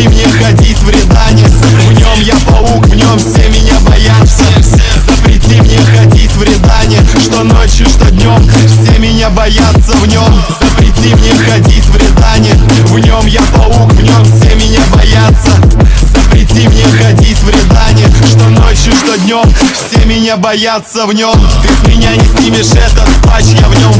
Запрети мне ходить в рядане В нем я паук, в нем все меня боятся. Запрети мне ходить в рядане Что ночью, что днем Все меня боятся в нем. Запрети мне ходить в рядане В нем я паук, в нем все меня боятся. Запрети мне ходить в рядане Что ночью, что днем Все меня боятся в нем. Ты с меня не снимешь этот патч Я в нем